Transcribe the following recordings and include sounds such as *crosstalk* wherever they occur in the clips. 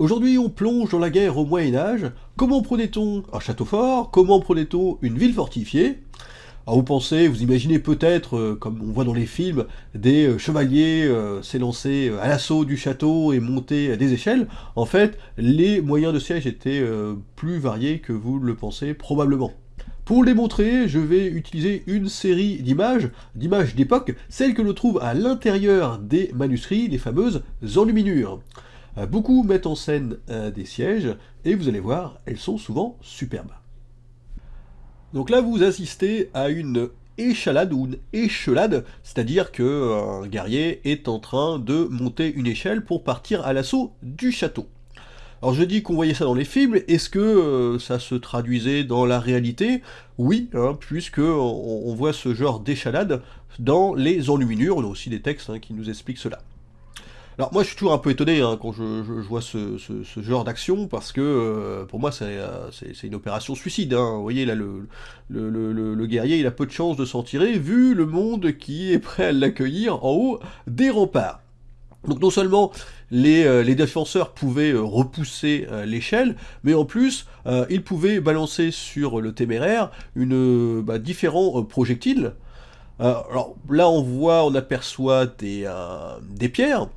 Aujourd'hui, on plonge dans la guerre au Moyen-Âge. Comment prenait-on un château fort Comment prenait-on une ville fortifiée? Alors vous pensez, vous imaginez peut-être, euh, comme on voit dans les films, des euh, chevaliers euh, s'élancer à l'assaut du château et monter des échelles. En fait, les moyens de siège étaient plus variés que vous le pensez probablement. Pour le démontrer, je vais utiliser une série d'images, d'images d'époque, celles que l'on trouve à l'intérieur des manuscrits, les fameuses enluminures. Beaucoup mettent en scène des sièges, et vous allez voir, elles sont souvent superbes. Donc là, vous assistez à une échalade ou une échelade, c'est-à-dire que euh, guerrier est en train de monter une échelle pour partir à l'assaut du château. Alors je dis qu'on voyait ça dans les films, est-ce que euh, ça se traduisait dans la réalité? Oui, hein, puisque on, voit ce genre d'échalade dans les enluminures, on a aussi des textes hein, qui nous expliquent cela. Alors moi je suis toujours un peu étonné hein, quand je, vois ce, genre d'action, parce que euh, pour moi euh, c'est une opération suicide. Hein. Vous voyez là, le, guerrier il a peu de chances de s'en tirer, vu le monde qui est prêt à l'accueillir en haut des remparts. Donc non seulement les, euh, défenseurs pouvaient repousser l'échelle, mais en plus ils pouvaient balancer sur le téméraire une, bah, différents projectiles. alors là on voit, on aperçoit des pierres,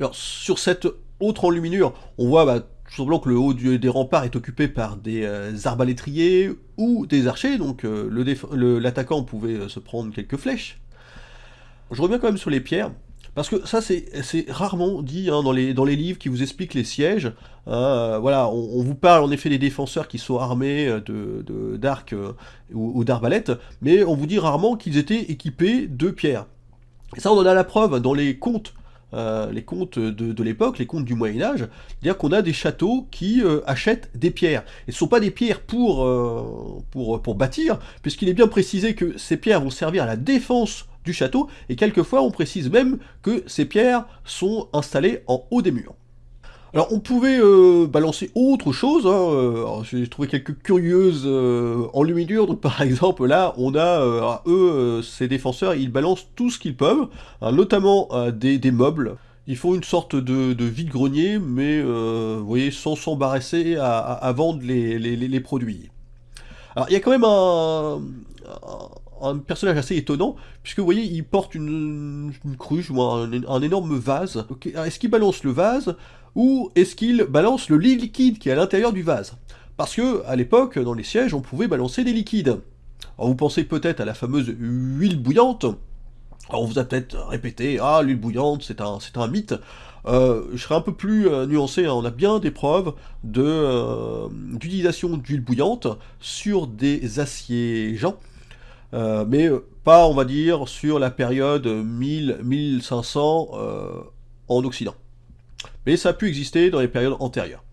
alors, sur cette autre enluminure, on voit bah, tout simplement que le haut des remparts est occupé par des euh, arbalétriers ou des archers, donc euh, l'attaquant pouvait euh, se prendre quelques flèches. Je reviens quand même sur les pierres, parce que ça c'est rarement dit hein, dans, les, livres qui vous expliquent les sièges. Voilà, on, vous parle en effet des défenseurs qui sont armés d'arcs de, ou, ou d'arbalètes, mais on vous dit rarement qu'ils étaient équipés de pierres. Et ça on en a la preuve dans les contes euh, les contes de, l'époque, les contes du Moyen-Âge, c'est-à-dire qu'on a des châteaux qui euh, achètent des pierres. Et ce ne sont pas des pierres pour, euh, pour, pour bâtir, puisqu'il est bien précisé que ces pierres vont servir à la défense du château, et quelquefois on précise même que ces pierres sont installées en haut des murs. Alors on pouvait euh, balancer autre chose, hein, euh, j'ai trouvé quelques curieuses euh, enluminures, donc *laughs* par exemple là on a, eux, ces défenseurs, ils balancent tout ce qu'ils peuvent, hein, notamment des, meubles, ils font une sorte de, vide-grenier, mais vous voyez, sans s'embarrasser à, vendre les, produits. Alors il y a quand même un, personnage assez étonnant, puisque vous voyez, il porte une, cruche ou un, énorme vase. Est-ce qu'il balance le vase ou est-ce qu'il balance le liquide qui est à l'intérieur du vase? Parce que, à l'époque, dans les sièges, on pouvait balancer des liquides. Vous pensez peut-être à la fameuse huile bouillante, on vous a peut-être répété, ah l'huile bouillante c'est un, un mythe, euh, je serais un peu plus euh, nuancé, hein. on a bien des preuves euh, d'utilisation d'huile bouillante sur des assiégeants, mais pas on va dire sur la période 1000-1500 en Occident mais ça a pu exister dans les périodes antérieures.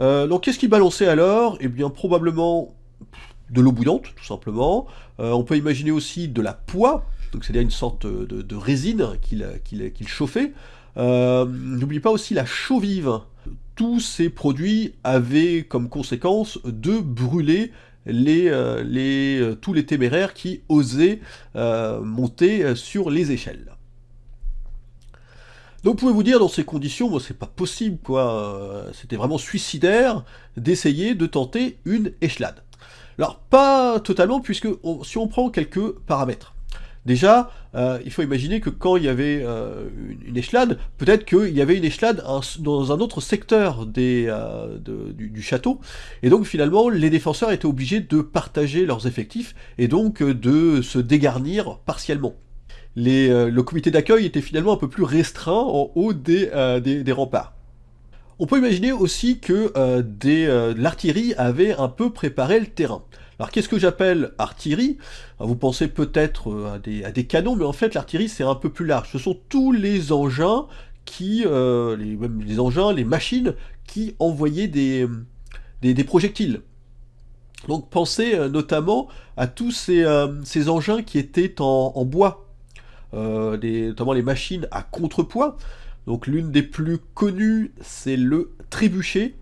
Euh, donc qu'est-ce qui balançait alors? Eh bien probablement de l'eau bouillante, tout simplement. Euh, on peut imaginer aussi de la poix, c'est-à-dire une sorte de, résine qu'il chauffait. Euh, n'oubliez pas aussi la chaux vive. Tous ces produits avaient comme conséquence de brûler les, tous les téméraires qui osaient monter sur les échelles. Donc vous pouvez vous dire, dans ces conditions, moi c'est pas possible, quoi, euh, c'était vraiment suicidaire d'essayer de tenter une échelade. Alors pas totalement, puisque si on prend quelques paramètres. Déjà, euh, il faut imaginer que quand il y avait euh, une, échelade, peut-être qu'il y avait une échelade dans un autre secteur des, du, château, et donc finalement les défenseurs étaient obligés de partager leurs effectifs, et donc de se dégarnir partiellement. Euh, le comité d'accueil était finalement un peu plus restreint en haut euh, des, remparts. On peut imaginer aussi que euh, l'artillerie avait un peu préparé le terrain. Alors qu'est-ce que j'appelle artillerie? Vous pensez peut-être à des, à, des, canons, mais en fait l'artillerie c'est un peu plus large. Ce sont tous les engins qui, les, engins, les machines qui envoyaient des, projectiles. Donc pensez notamment à tous ces, engins qui étaient en bois, euh, notamment les machines à contrepoids. Donc l'une des plus connues, c'est le trébuchet.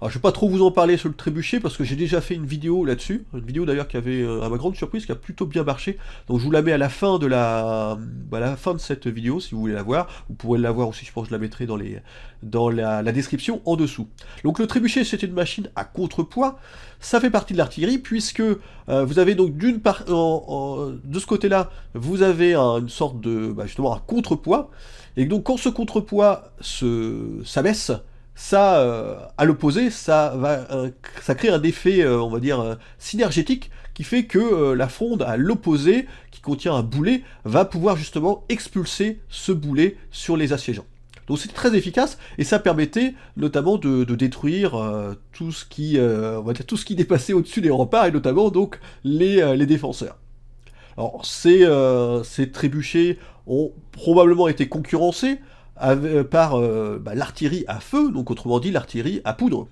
Alors je vais pas trop vous en parler sur le trébuchet parce que j'ai déjà fait une vidéo là-dessus, une vidéo d'ailleurs qui avait, euh, à ma grande surprise, qui a plutôt bien marché. Donc je vous la mets à la fin de la, bah, la fin de cette vidéo si vous voulez la voir. Vous pourrez la voir aussi, je pense que je la mettrai dans, les, dans la, description en dessous. Donc le trébuchet c'est une machine à contrepoids. Ça fait partie de l'artillerie puisque euh, vous avez donc d'une part, de ce côté-là, vous avez une sorte de, bah, justement un contrepoids. Et donc quand ce contrepoids s'abaisse, ça, euh, à l'opposé, ça va, euh, ça crée un effet, euh, on va dire, synergétique, qui fait que la fronde à l'opposé, qui contient un boulet, va pouvoir justement expulser ce boulet sur les assiégeants. Donc c'est très efficace, et ça permettait notamment de, détruire tout ce qui, dépassait au-dessus des remparts, et notamment donc les défenseurs. Alors ces, ces trébuchets ont probablement été concurrencés, euh, par euh, bah, l'artillerie à feu, donc autrement dit l'artillerie à poudre.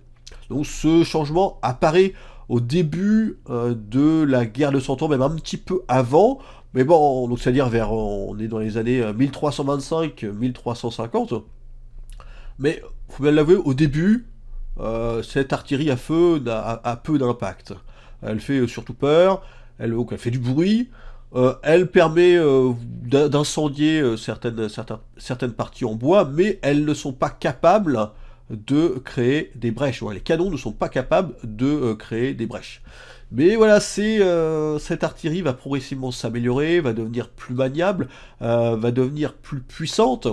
Donc ce changement apparaît au début euh, de la guerre de Cent Ans, même un petit peu avant, mais bon, donc c'est-à-dire vers, on est dans les années 1325-1350, mais faut bien l'avouer, au début, cette artillerie à feu a, peu d'impact. Elle fait surtout peur, elle fait du bruit, euh, elle permet euh, d'incendier euh, certaines, certaines, parties en bois, mais elles ne sont pas capables de créer des brèches. les canons ne sont pas capables de créer des brèches. Mais voilà, cette artillerie va progressivement s'améliorer, va devenir plus maniable, va devenir plus puissante.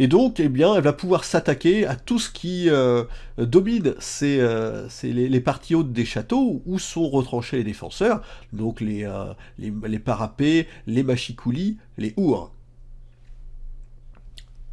Et donc, eh bien, elle va pouvoir s'attaquer à tout ce qui euh, domine euh, les, parties hautes des châteaux où sont retranchés les défenseurs, donc les, euh, parapets, les machicoulis, les ours.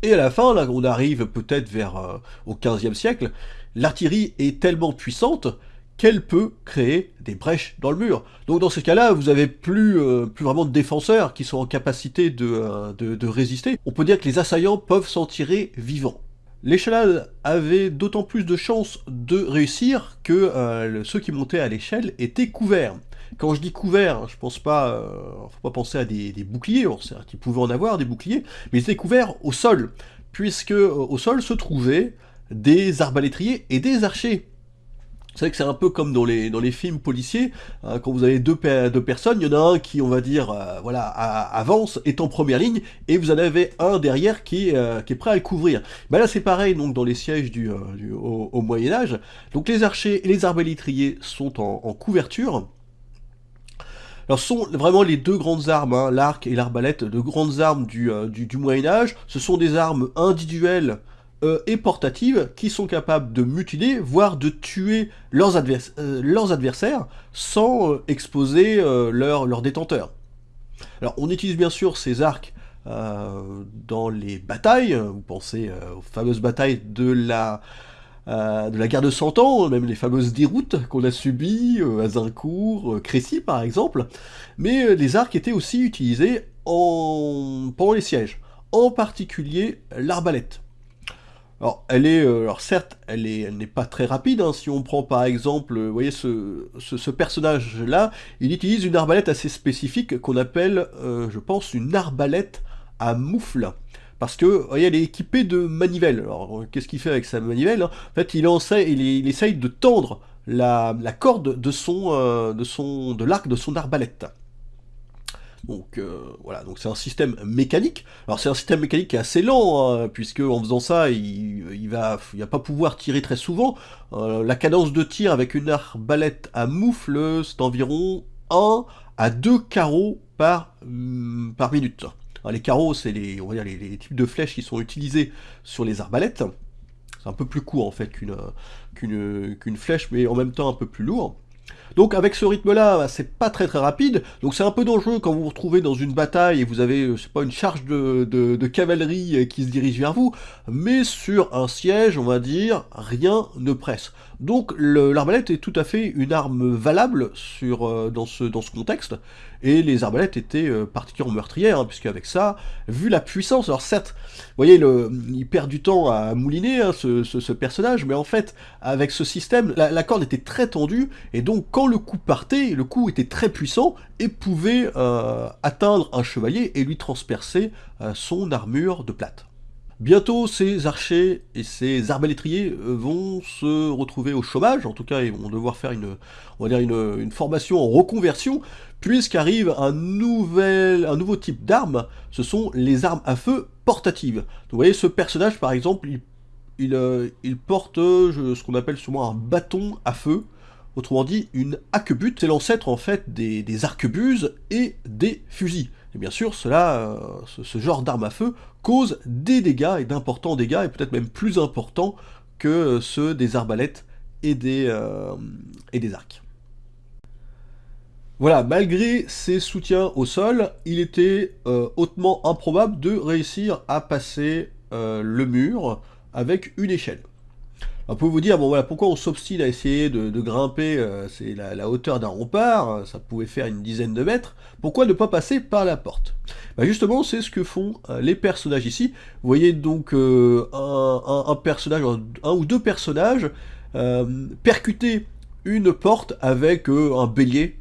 Et à la fin, là, on arrive peut-être vers au 15e siècle, l'artillerie est tellement puissante qu'elle peut créer des brèches dans le mur. Donc dans ce cas-là, vous avez plus, euh, plus vraiment de défenseurs qui sont en capacité euh, de, résister. On peut dire que les assaillants peuvent s'en tirer vivants. L'échelade avait d'autant plus de chances de réussir que euh, ceux qui montaient à l'échelle étaient couverts. Quand je dis couverts, je pense pas, à des, boucliers, certes ils pouvaient en avoir des boucliers, mais ils étaient couverts au sol, puisque au sol se trouvaient des arbalétriers et des archers. Vous savez que c'est un peu comme dans les, films policiers, hein, quand vous avez deux, deux, personnes, il y en a un qui, on va dire, euh, voilà, avance, est en première ligne, et vous en avez un derrière qui, euh, est prêt à couvrir. Ben là c'est pareil donc dans les sièges du, euh, au, Moyen-Âge. Donc les archers et les arbalétriers sont en, couverture. Alors ce sont vraiment les deux grandes armes, hein, l'arc et l'arbalète, de grandes armes du, du, du Moyen-Âge. Ce sont des armes individuelles euh, et portatives qui sont capables de mutiler, voire de tuer leurs, euh, adversaires sans euh, exposer leurs leur détenteurs. Alors on utilise bien sûr ces arcs dans les batailles, vous pensez aux fameuses batailles de la, de la guerre de Cent Ans, même les fameuses déroutes qu'on a subies à Zincourt, Crécy par exemple, mais les arcs étaient aussi utilisés en... pendant les sièges, en particulier l'arbalète. Alors, elle est, euh, alors certes, elle est, elle n'est pas très rapide. Hein. Si on prend par exemple, vous voyez ce, ce, personnage-là, il utilise une arbalète assez spécifique qu'on appelle, euh, je pense, une arbalète à moufle. Parce que, vous voyez, elle est équipée de manivelles. Alors, qu'est-ce qu'il fait avec sa manivelle hein? En fait, il, essaie, il, il, essaye de tendre la, la corde de son, euh, de son, de l'arc de son arbalète. Donc euh, voilà, donc c'est un système mécanique. Alors c'est un système mécanique qui est assez lent, hein, puisque en faisant ça, il, il va, il va pas pouvoir tirer très souvent. Euh, la cadence de tir avec une arbalète à moufle, c'est environ 1 à 2 carreaux par, mm, minute. les carreaux, c'est les, on va dire les, types de flèches qui sont utilisés sur les arbalètes. C'est un peu plus court en fait qu'une qu'une flèche, mais en même temps un peu plus lourd. Donc avec ce rythme-là, c'est pas très très rapide, donc c'est un peu dangereux quand vous vous retrouvez dans une bataille et vous avez, euh, je sais pas, une charge de, cavalerie euh, qui se dirige vers vous, mais sur un siège, on va dire, rien ne presse. Donc l'arbalète est tout à fait une arme valable sur, euh, dans, ce, dans ce contexte, et les arbalètes étaient particulièrement meurtrières, hein, puisque avec ça, vu la puissance, alors certes, vous voyez, il perd du temps à mouliner hein, ce, personnage, mais en fait, avec ce système, la, la corde était très tendue, et donc quand le coup partait, le coup était très puissant et pouvait euh, atteindre un chevalier et lui transpercer euh, son armure de plate. Bientôt, ces archers et ces arbalétriers euh, vont se retrouver au chômage, en tout cas ils vont devoir faire une, on va dire une, formation en reconversion, puisqu'arrive un, un nouveau type d'armes, ce sont les armes à feu portatives. vous voyez, ce personnage par exemple, il, porte ce qu'on appelle souvent un bâton à feu, autrement dit une arquebute, c'est l'ancêtre en fait des, arquebuses et des fusils. Et bien sûr, cela, euh, ce, genre d'arme à feu cause des dégâts, et d'importants dégâts, et peut-être même plus importants que ceux des arbalètes et des, euh, arcs. Voilà, malgré ses soutiens au sol, il était euh, hautement improbable de réussir à passer le mur avec une échelle. On peut vous dire, bon voilà, pourquoi on s'obstine à essayer de, grimper, euh, c'est la, hauteur d'un rempart, hein, ça pouvait faire une dizaine de mètres, pourquoi ne pas passer par la porte? Bah Justement, c'est ce que font euh, les personnages ici. Vous voyez donc euh, un, personnage, un, ou deux personnages, percuter une porte avec un bélier,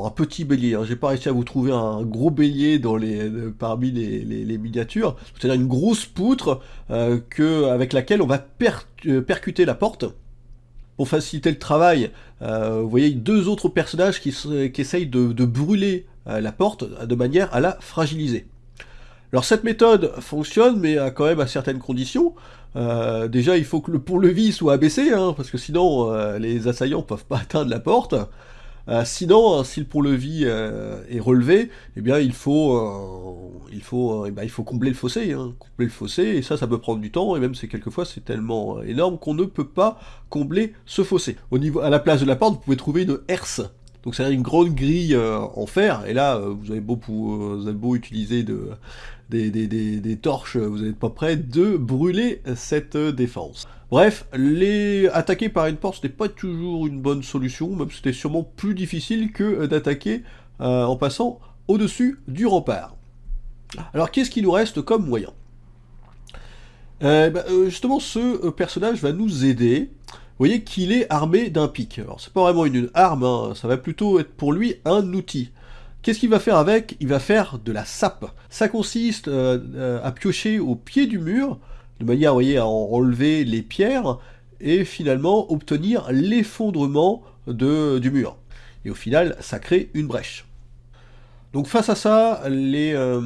Un petit bélier, hein. j'ai pas réussi à vous trouver un gros bélier dans les, parmi les, miniatures, c'est-à-dire une grosse poutre euh, que, avec laquelle on va euh, percuter la porte. Pour faciliter le travail, euh, vous voyez deux autres personnages qui, qui essayent de, brûler la porte de manière à la fragiliser. Alors cette méthode fonctionne, mais a quand même à certaines conditions. déjà, il faut que le pont-levis soit abaissé, hein, parce que sinon les assaillants peuvent pas atteindre la porte. Euh, sinon, si le pont-levis euh, est relevé, eh bien il faut, euh, il faut, eh ben, il faut combler le fossé, hein, combler le fossé, et ça, ça peut prendre du temps, et même c'est quelquefois c'est tellement énorme qu'on ne peut pas combler ce fossé. Au niveau, à la place de la porte, vous pouvez trouver une herse. Donc c'est une grande grille en fer, et là, vous avez beau, vous avez beau utiliser de, des, torches, vous n'êtes pas prêt de brûler cette défense. Bref, les attaquer par une porte, ce n'est pas toujours une bonne solution, même c'était sûrement plus difficile que d'attaquer euh, en passant au-dessus du rempart. Alors qu'est-ce qui nous reste comme moyen? Euh, bah, euh, Justement, ce personnage va nous aider. Vous voyez qu'il est armé d'un pic. Alors c'est pas vraiment une arme, hein, ça va plutôt être pour lui un outil. Qu'est-ce qu'il va faire avec? Il va faire de la sape. Ça consiste euh, euh, à piocher au pied du mur, de manière voyez, à enlever les pierres, et finalement obtenir l'effondrement du mur. Et au final, ça crée une brèche. Donc face à ça, les, euh,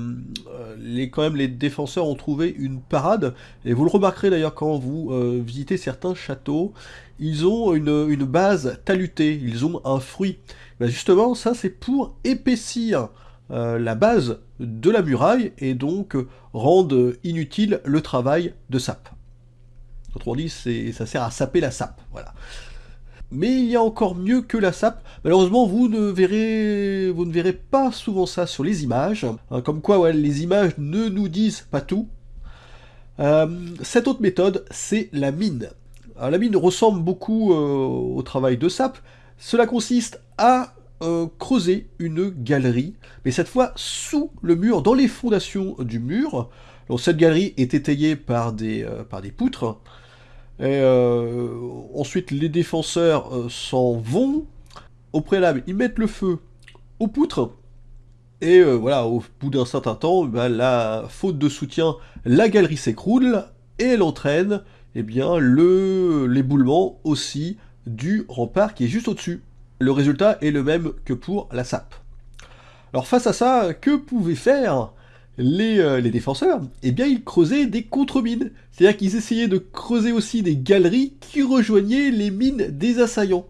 les, quand même, les défenseurs ont trouvé une parade, et vous le remarquerez d'ailleurs quand vous visitez certains châteaux, ils ont une, une base talutée, ils ont un fruit. Ben justement, ça c'est pour épaissir euh, la base de la muraille et donc rendre inutile le travail de sape. Autrement dit, ça sert à saper la sape, voilà. Mais il y a encore mieux que la sape. Malheureusement, vous ne verrez, pas souvent ça sur les images. Hein, comme quoi, les images ne nous disent pas tout. Euh, cette autre méthode, c'est la mine. la mine ressemble beaucoup euh, au travail de sape, cela consiste à euh, creuser une galerie, mais cette fois sous le mur, dans les fondations du mur. Cette galerie est étayée par des poutres. Et euh, ensuite, les défenseurs s'en vont. Au préalable, ils mettent le feu aux poutres. Et voilà, au bout d'un certain temps, bah, la faute de soutien, la galerie s'écroule et elle entraîne eh bien, l'éboulement aussi du rempart qui est juste au-dessus. Le résultat est le même que pour la SAP. Alors face à ça, que pouvaient faire les, euh, défenseurs Eh bien ils creusaient des contre-mines, c'est-à-dire qu'ils essayaient de creuser aussi des galeries qui rejoignaient les mines des assaillants.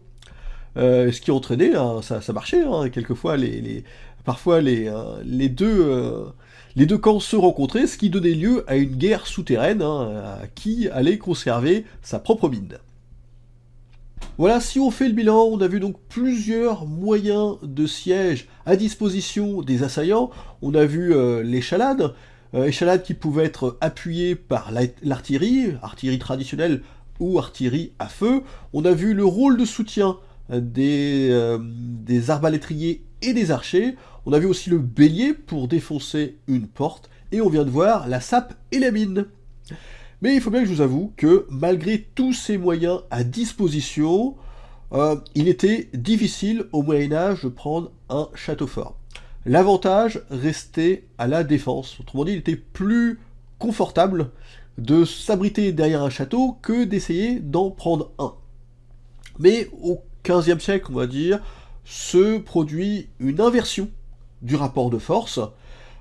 Euh, ce qui entraînait, hein, ça, marchait, hein, quelquefois les, parfois les, euh, les, deux, les camps se rencontraient, ce qui donnait lieu à une guerre souterraine hein, qui allait conserver sa propre mine. Voilà, si on fait le bilan, on a vu donc plusieurs moyens de siège à disposition des assaillants. On a vu euh, l'échalade, euh, échalade qui pouvait être appuyée par l'artillerie, artillerie traditionnelle ou artillerie à feu. On a vu le rôle de soutien euh, des, des arbalétriers et des archers. On a vu aussi le bélier pour défoncer une porte. Et on vient de voir la sape et la mine. Mais il faut bien que je vous avoue que malgré tous ces moyens à disposition, euh, il était difficile au Moyen-Âge de prendre un château fort. L'avantage restait à la défense. Autrement dit, il était plus confortable de s'abriter derrière un château que d'essayer d'en prendre un. Mais au XVe siècle, on va dire, se produit une inversion du rapport de force,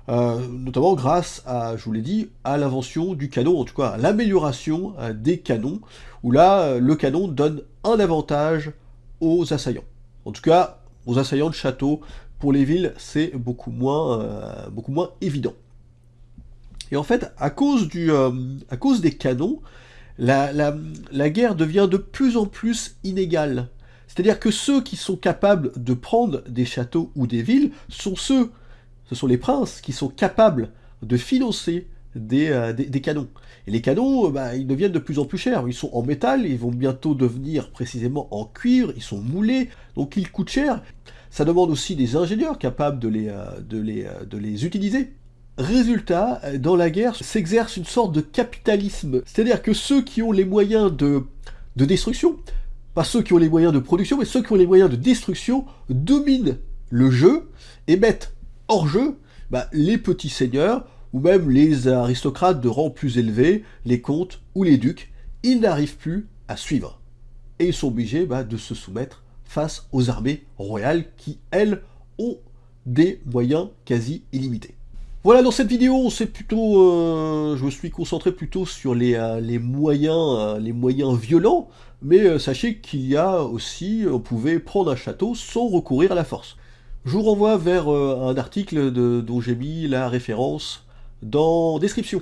euh, notamment grâce à, je vous l'ai dit, à l'invention du canon, en tout cas à l'amélioration euh, des canons, où là, euh, le canon donne un avantage aux assaillants. En tout cas, aux assaillants de château, pour les villes, c'est beaucoup moins, évident. Et en fait, à cause, des canons, la, guerre devient de plus en plus inégale. C'est-à-dire que ceux qui sont capables de prendre des châteaux ou des villes sont ceux ce sont les princes qui sont capables de financer des, euh, canons. Et les canons, euh, bah, ils deviennent de plus en plus chers. Ils sont en métal, ils vont bientôt devenir précisément en cuivre, ils sont moulés, donc ils coûtent cher. Ça demande aussi des ingénieurs capables de les, euh, utiliser. Résultat, dans la guerre s'exerce une sorte de capitalisme. C'est-à-dire que ceux qui ont les moyens de, de destruction, pas ceux qui ont les moyens de production, mais ceux qui ont les moyens de destruction, dominent le jeu et mettent hors jeu bah, les petits seigneurs, ou même les aristocrates de rang plus élevé, les comtes ou les ducs, ils n'arrivent plus à suivre. Et ils sont obligés bah, de se soumettre face aux armées royales qui, elles, ont des moyens quasi illimités. Voilà, dans cette vidéo, c'est plutôt, euh, je me suis concentré plutôt sur les, euh, moyens, euh, les moyens violents, mais sachez qu'il y a aussi, on pouvait prendre un château sans recourir à la force. Je vous renvoie vers euh, un article dont j'ai mis la référence dans description.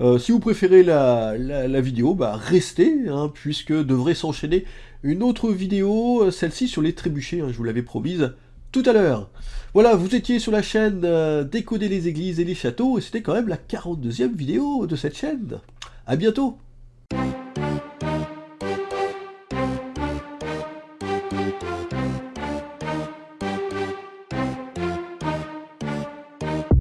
Euh, si vous préférez la, vidéo, bah restez, hein, puisque devrait s'enchaîner une autre vidéo, euh, celle-ci sur les trébuchets, hein, je vous l'avais promise tout à l'heure. Voilà, vous étiez sur la chaîne Décoder les églises et les châteaux, et c'était quand même la 42e vidéo de cette chaîne. A bientôt